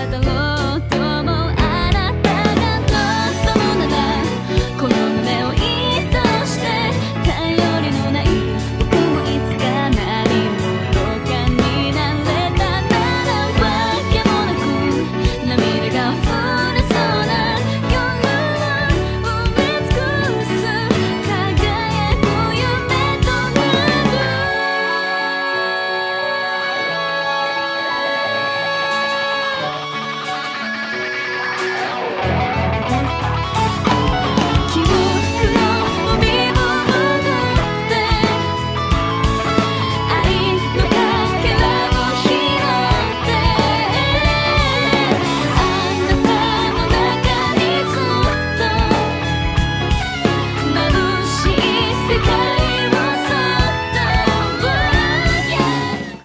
let the love